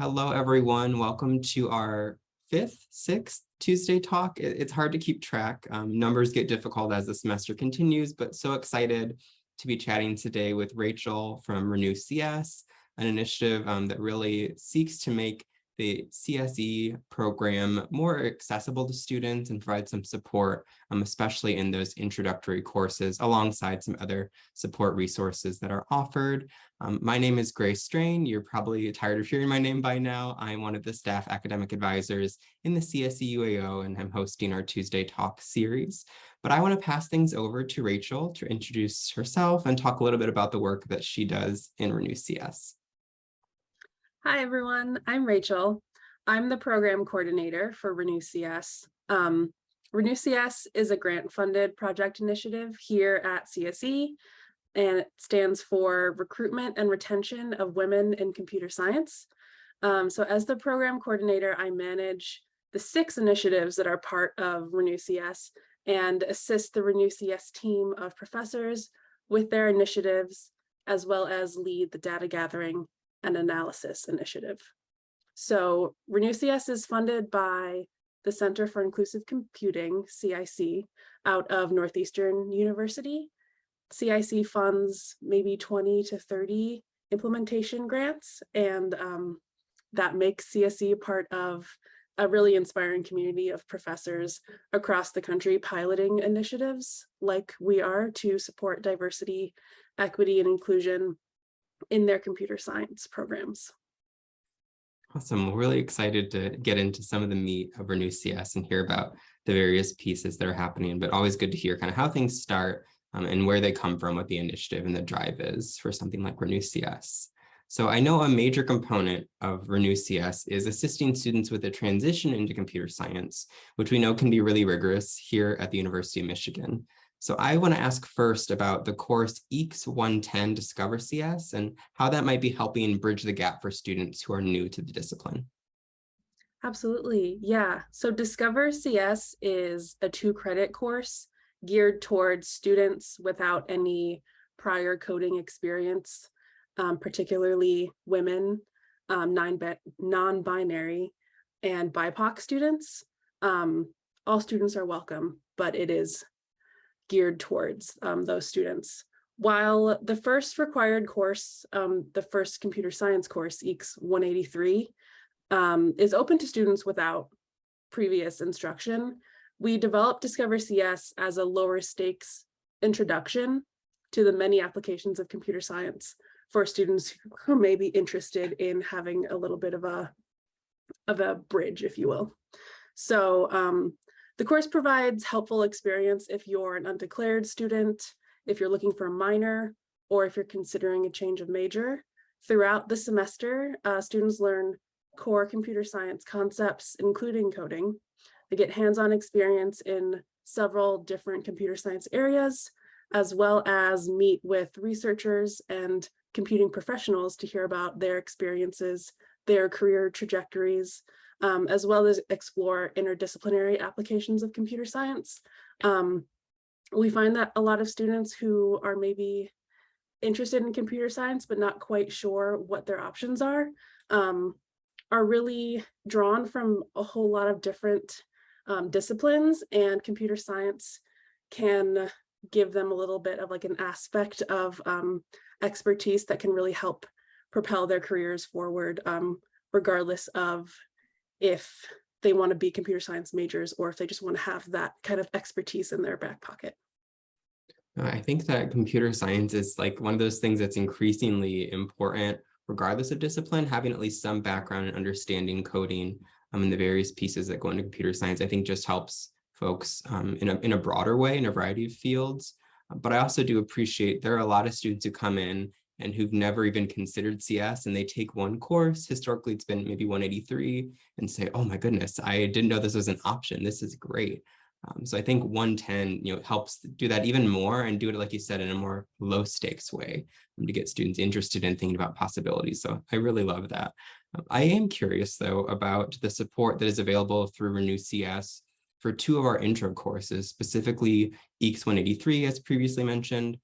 Hello, everyone. Welcome to our fifth, sixth Tuesday talk. It's hard to keep track. Um, numbers get difficult as the semester continues, but so excited to be chatting today with Rachel from Renew CS, an initiative um, that really seeks to make the CSE program more accessible to students and provide some support, um, especially in those introductory courses alongside some other support resources that are offered. Um, my name is Grace Strain. You're probably tired of hearing my name by now. I'm one of the staff academic advisors in the CSE UAO and I'm hosting our Tuesday Talk series. But I want to pass things over to Rachel to introduce herself and talk a little bit about the work that she does in Renew CS. Hi, everyone. I'm Rachel. I'm the program coordinator for Renew CS. Um, Renew CS is a grant-funded project initiative here at CSE, and it stands for Recruitment and Retention of Women in Computer Science. Um, so as the program coordinator, I manage the six initiatives that are part of Renew CS and assist the Renew CS team of professors with their initiatives, as well as lead the data gathering and Analysis Initiative. So Renew CS is funded by the Center for Inclusive Computing, CIC, out of Northeastern University. CIC funds maybe 20 to 30 implementation grants, and um, that makes CSE part of a really inspiring community of professors across the country piloting initiatives like we are to support diversity, equity, and inclusion in their computer science programs. Awesome. We're really excited to get into some of the meat of Renew CS and hear about the various pieces that are happening, but always good to hear kind of how things start um, and where they come from, what the initiative and the drive is for something like Renew CS. So I know a major component of Renew CS is assisting students with a transition into computer science, which we know can be really rigorous here at the University of Michigan. So I want to ask first about the course EECS 110 Discover CS and how that might be helping bridge the gap for students who are new to the discipline. Absolutely. Yeah. So Discover CS is a two credit course geared towards students without any prior coding experience, um, particularly women, um, non-binary, and BIPOC students. Um, all students are welcome, but it is geared towards um, those students. While the first required course, um, the first computer science course, EECS 183, um, is open to students without previous instruction, we developed Discover CS as a lower stakes introduction to the many applications of computer science for students who may be interested in having a little bit of a of a bridge, if you will. So um, the course provides helpful experience if you're an undeclared student, if you're looking for a minor, or if you're considering a change of major. Throughout the semester, uh, students learn core computer science concepts, including coding. They get hands-on experience in several different computer science areas, as well as meet with researchers and computing professionals to hear about their experiences, their career trajectories, um, as well as explore interdisciplinary applications of computer science. Um, we find that a lot of students who are maybe interested in computer science, but not quite sure what their options are, um, are really drawn from a whole lot of different um, disciplines and computer science can give them a little bit of like an aspect of um, expertise that can really help propel their careers forward um, regardless of if they want to be computer science majors or if they just want to have that kind of expertise in their back pocket. I think that computer science is like one of those things that's increasingly important regardless of discipline, having at least some background in understanding coding um, and the various pieces that go into computer science, I think just helps folks um, in, a, in a broader way in a variety of fields. But I also do appreciate there are a lot of students who come in and who've never even considered CS and they take one course, historically it's been maybe 183 and say, oh my goodness, I didn't know this was an option. This is great. Um, so I think 110, you know, helps do that even more and do it, like you said, in a more low stakes way um, to get students interested in thinking about possibilities. So I really love that. Um, I am curious though about the support that is available through Renew CS for two of our intro courses, specifically EECS 183, as previously mentioned,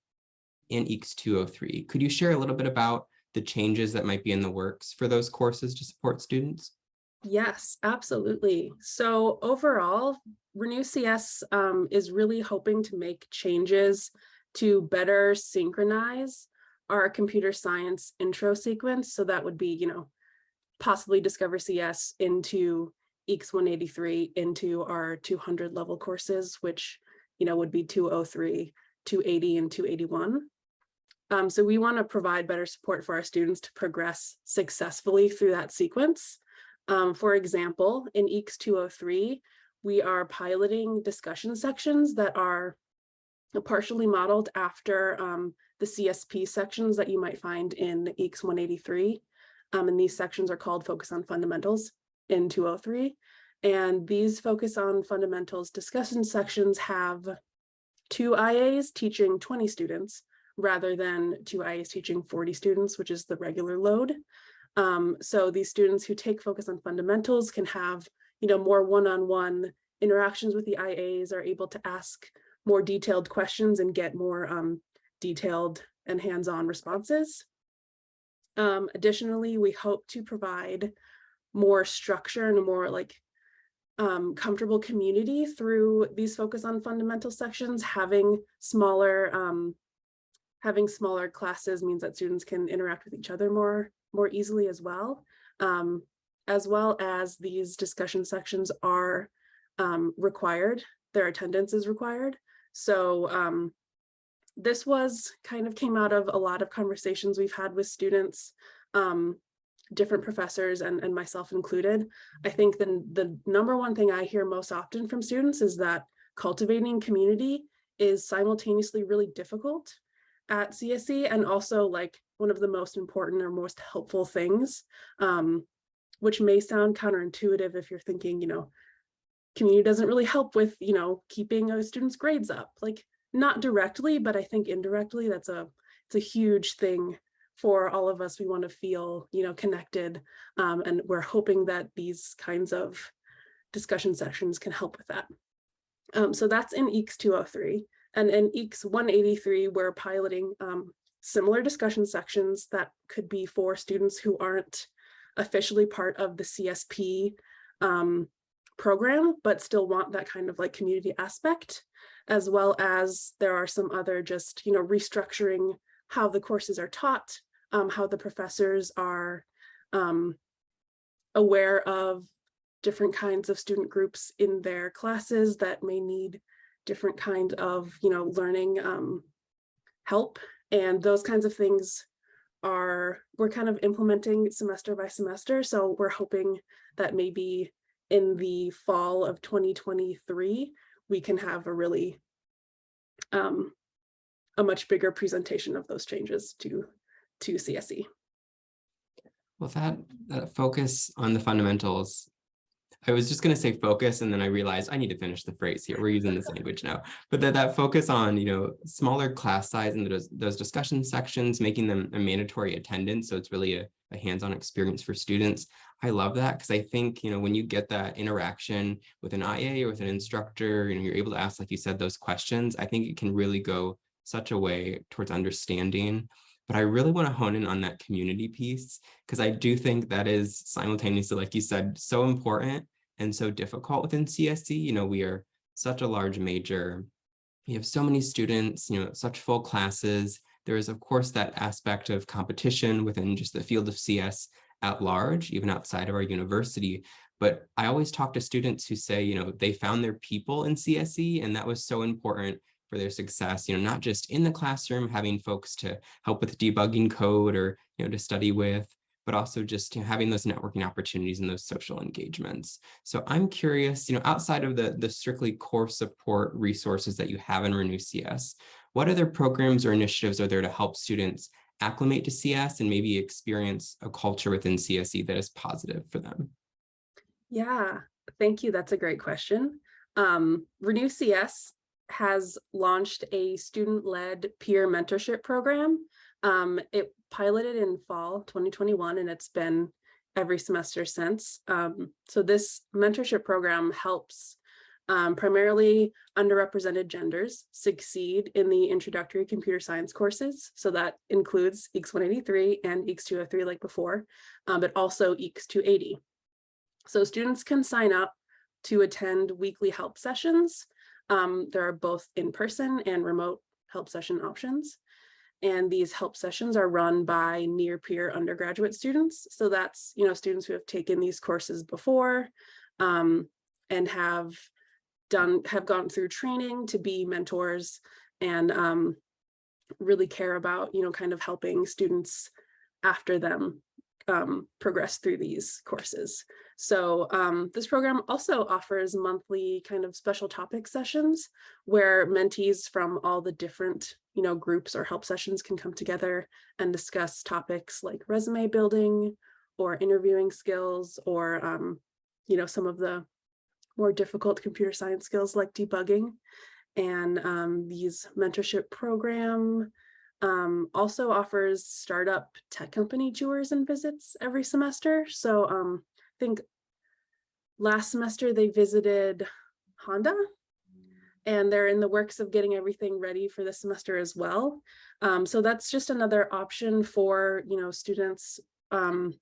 and EECS 203. Could you share a little bit about the changes that might be in the works for those courses to support students? Yes, absolutely. So overall, Renew CS um, is really hoping to make changes to better synchronize our computer science intro sequence. So that would be, you know, possibly Discover CS into EECS 183 into our 200 level courses, which, you know, would be 203, 280, and 281. Um, so we want to provide better support for our students to progress successfully through that sequence. Um, for example, in EECS 203, we are piloting discussion sections that are partially modeled after um, the CSP sections that you might find in EECS 183. Um, and these sections are called Focus on Fundamentals in 203. And these Focus on Fundamentals discussion sections have two IAs teaching 20 students rather than two IAs teaching 40 students, which is the regular load. Um, so these students who take focus on fundamentals can have, you know, more one-on-one -on -one interactions with the IAs, are able to ask more detailed questions and get more um, detailed and hands-on responses. Um, additionally, we hope to provide more structure and a more like um, comfortable community through these focus on fundamental sections, having smaller um, having smaller classes means that students can interact with each other more more easily as well, um, as well as these discussion sections are um, required, their attendance is required. So um, this was kind of came out of a lot of conversations we've had with students, um, different professors and, and myself included. I think the, the number one thing I hear most often from students is that cultivating community is simultaneously really difficult at CSE and also like one of the most important or most helpful things, um, which may sound counterintuitive if you're thinking, you know, community doesn't really help with, you know, keeping a student's grades up, like not directly, but I think indirectly that's a, it's a huge thing for all of us. We want to feel, you know, connected um, and we're hoping that these kinds of discussion sessions can help with that. Um, so that's in EECS 203. And in EECS 183, we're piloting um, similar discussion sections that could be for students who aren't officially part of the CSP um, program, but still want that kind of like community aspect, as well as there are some other just, you know, restructuring how the courses are taught, um, how the professors are um, aware of different kinds of student groups in their classes that may need different kind of, you know, learning um, help and those kinds of things are, we're kind of implementing semester by semester. So we're hoping that maybe in the fall of 2023, we can have a really, um, a much bigger presentation of those changes to, to CSE. Well, that, that focus on the fundamentals I was just going to say focus, and then I realized I need to finish the phrase here. We're using this language now, but that, that focus on, you know, smaller class size and those, those discussion sections, making them a mandatory attendance. So it's really a, a hands-on experience for students. I love that because I think, you know, when you get that interaction with an IA or with an instructor, you know, you're able to ask, like you said, those questions. I think it can really go such a way towards understanding but I really want to hone in on that community piece because I do think that is simultaneously, like you said, so important and so difficult within CSE. You know, we are such a large major. We have so many students, you know, such full classes. There is, of course, that aspect of competition within just the field of CS at large, even outside of our university. But I always talk to students who say, you know, they found their people in CSE, and that was so important for their success, you know, not just in the classroom, having folks to help with debugging code or, you know, to study with, but also just you know, having those networking opportunities and those social engagements. So I'm curious, you know, outside of the, the strictly core support resources that you have in Renew CS, what other programs or initiatives are there to help students acclimate to CS and maybe experience a culture within CSE that is positive for them? Yeah, thank you. That's a great question. Um, Renew CS has launched a student-led peer mentorship program. Um, it piloted in fall 2021 and it's been every semester since. Um, so this mentorship program helps um, primarily underrepresented genders succeed in the introductory computer science courses. So that includes EECS 183 and EECS 203 like before, um, but also EECS 280. So students can sign up to attend weekly help sessions. Um, there are both in-person and remote help session options. And these help sessions are run by near peer undergraduate students. So that's, you know, students who have taken these courses before um, and have done, have gone through training to be mentors and um, really care about, you know, kind of helping students after them um, progress through these courses. So um, this program also offers monthly kind of special topic sessions where mentees from all the different you know, groups or help sessions can come together and discuss topics like resume building or interviewing skills or, um, you know, some of the more difficult computer science skills like debugging. And um, these mentorship program um, also offers startup tech company tours and visits every semester. So um, think last semester they visited Honda and they're in the works of getting everything ready for the semester as well. Um, so that's just another option for, you know, students um,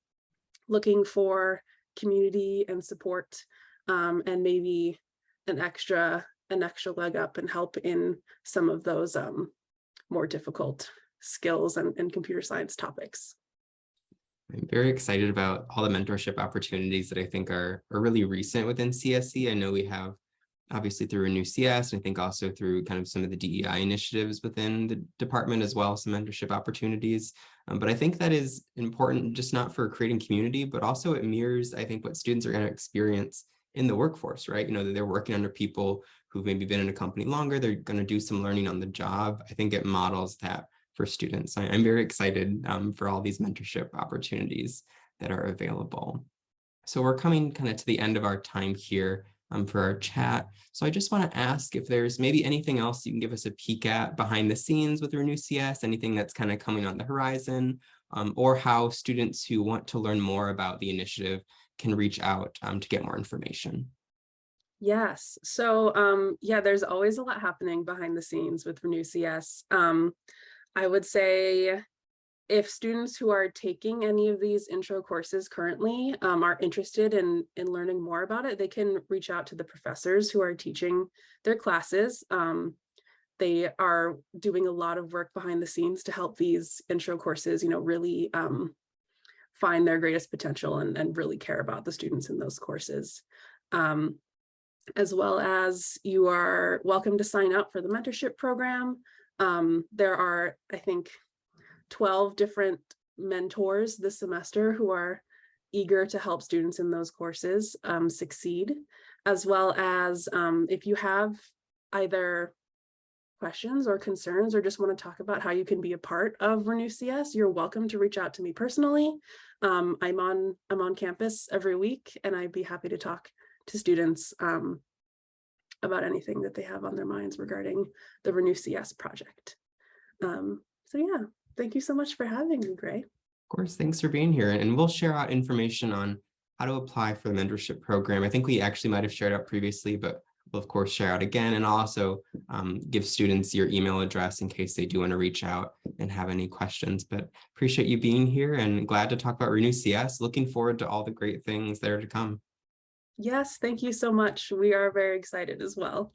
looking for community and support um, and maybe an extra an extra leg up and help in some of those um, more difficult skills and, and computer science topics. I'm very excited about all the mentorship opportunities that I think are, are really recent within CSE. I know we have obviously through Renew CS, and I think also through kind of some of the DEI initiatives within the department as well, some mentorship opportunities. Um, but I think that is important just not for creating community, but also it mirrors, I think, what students are going to experience in the workforce, right? You know, that they're working under people who've maybe been in a company longer, they're going to do some learning on the job. I think it models that for students. I, am very excited um, for all these mentorship opportunities that are available. So we're coming kind of to the end of our time here um, for our chat. So I just want to ask if there's maybe anything else you can give us a peek at behind the scenes with Renew CS, anything that's kind of coming on the horizon, um, or how students who want to learn more about the initiative can reach out um, to get more information. Yes, so um, yeah, there's always a lot happening behind the scenes with Renew CS. I would say if students who are taking any of these intro courses currently um, are interested in, in learning more about it, they can reach out to the professors who are teaching their classes. Um, they are doing a lot of work behind the scenes to help these intro courses, you know, really um, find their greatest potential and, and really care about the students in those courses. Um, as well as you are welcome to sign up for the mentorship program. Um, there are, I think, 12 different mentors this semester who are eager to help students in those courses um, succeed, as well as um, if you have either questions or concerns or just want to talk about how you can be a part of Renew CS, you're welcome to reach out to me personally. Um, I'm on I'm on campus every week and I'd be happy to talk to students um, about anything that they have on their minds regarding the Renew CS project. Um, so yeah, thank you so much for having me, Gray. Of course, thanks for being here. And we'll share out information on how to apply for the mentorship program. I think we actually might have shared out previously, but we'll of course share out again and I'll also um, give students your email address in case they do want to reach out and have any questions. But appreciate you being here and glad to talk about Renew CS. Looking forward to all the great things that are to come. Yes, thank you so much. We are very excited as well.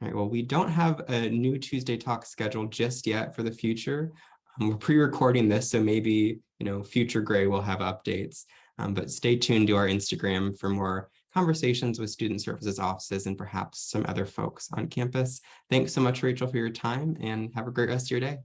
All right, well, we don't have a new Tuesday talk scheduled just yet for the future. Um, we're pre-recording this, so maybe, you know, future Gray will have updates, um, but stay tuned to our Instagram for more conversations with student services offices and perhaps some other folks on campus. Thanks so much, Rachel, for your time and have a great rest of your day.